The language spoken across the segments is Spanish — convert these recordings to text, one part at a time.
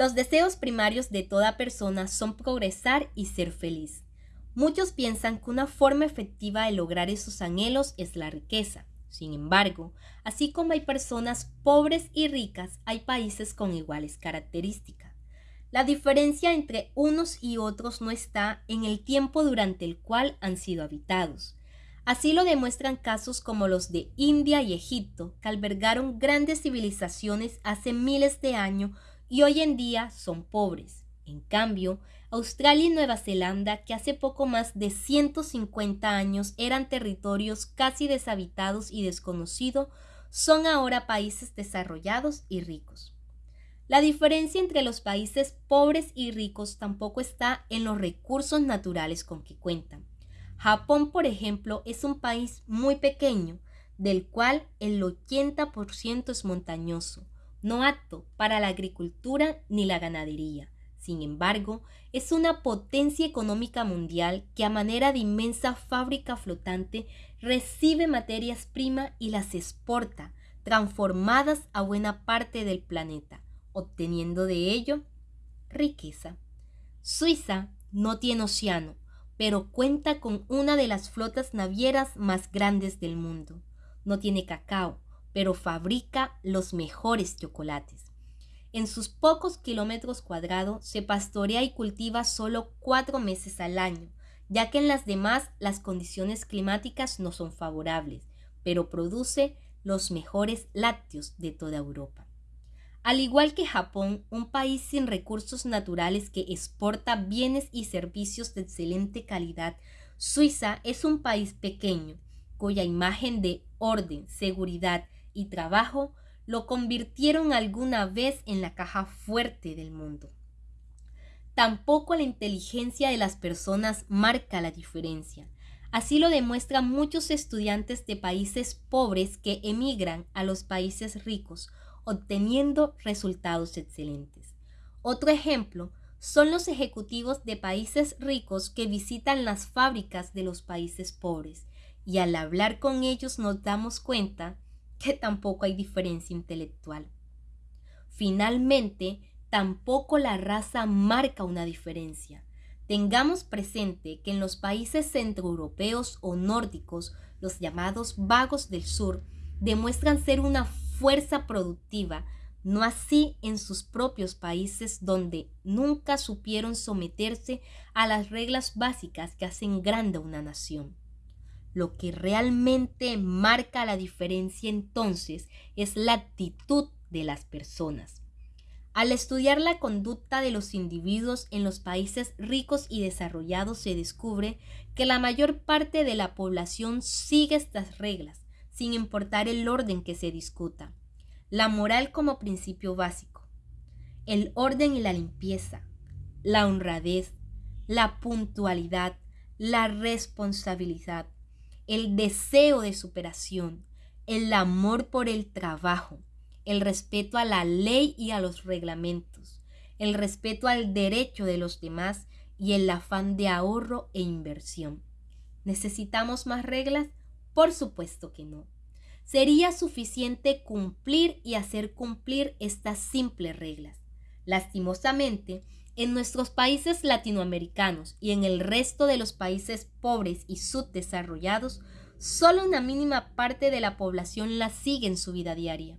Los deseos primarios de toda persona son progresar y ser feliz. Muchos piensan que una forma efectiva de lograr esos anhelos es la riqueza. Sin embargo, así como hay personas pobres y ricas, hay países con iguales características. La diferencia entre unos y otros no está en el tiempo durante el cual han sido habitados. Así lo demuestran casos como los de India y Egipto, que albergaron grandes civilizaciones hace miles de años y hoy en día son pobres. En cambio, Australia y Nueva Zelanda, que hace poco más de 150 años eran territorios casi deshabitados y desconocidos, son ahora países desarrollados y ricos. La diferencia entre los países pobres y ricos tampoco está en los recursos naturales con que cuentan. Japón, por ejemplo, es un país muy pequeño, del cual el 80% es montañoso, no apto para la agricultura ni la ganadería. Sin embargo, es una potencia económica mundial que a manera de inmensa fábrica flotante recibe materias primas y las exporta, transformadas a buena parte del planeta, obteniendo de ello riqueza. Suiza no tiene océano, pero cuenta con una de las flotas navieras más grandes del mundo. No tiene cacao, pero fabrica los mejores chocolates. En sus pocos kilómetros cuadrados se pastorea y cultiva solo cuatro meses al año, ya que en las demás las condiciones climáticas no son favorables, pero produce los mejores lácteos de toda Europa. Al igual que Japón, un país sin recursos naturales que exporta bienes y servicios de excelente calidad, Suiza es un país pequeño, cuya imagen de orden, seguridad y trabajo lo convirtieron alguna vez en la caja fuerte del mundo. Tampoco la inteligencia de las personas marca la diferencia. Así lo demuestran muchos estudiantes de países pobres que emigran a los países ricos, obteniendo resultados excelentes. Otro ejemplo son los ejecutivos de países ricos que visitan las fábricas de los países pobres y al hablar con ellos nos damos cuenta que tampoco hay diferencia intelectual. Finalmente, tampoco la raza marca una diferencia. Tengamos presente que en los países centroeuropeos o nórdicos, los llamados vagos del sur demuestran ser una fuerza productiva, no así en sus propios países donde nunca supieron someterse a las reglas básicas que hacen grande una nación. Lo que realmente marca la diferencia entonces es la actitud de las personas. Al estudiar la conducta de los individuos en los países ricos y desarrollados se descubre que la mayor parte de la población sigue estas reglas, sin importar el orden que se discuta. La moral como principio básico. El orden y la limpieza, la honradez, la puntualidad, la responsabilidad, el deseo de superación, el amor por el trabajo, el respeto a la ley y a los reglamentos, el respeto al derecho de los demás y el afán de ahorro e inversión. ¿Necesitamos más reglas? Por supuesto que no. Sería suficiente cumplir y hacer cumplir estas simples reglas. Lastimosamente, en nuestros países latinoamericanos y en el resto de los países pobres y subdesarrollados, solo una mínima parte de la población las sigue en su vida diaria.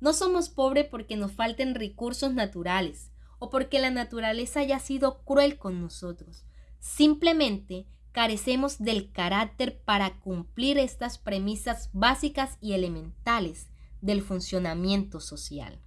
No somos pobres porque nos falten recursos naturales o porque la naturaleza haya sido cruel con nosotros. Simplemente carecemos del carácter para cumplir estas premisas básicas y elementales del funcionamiento social.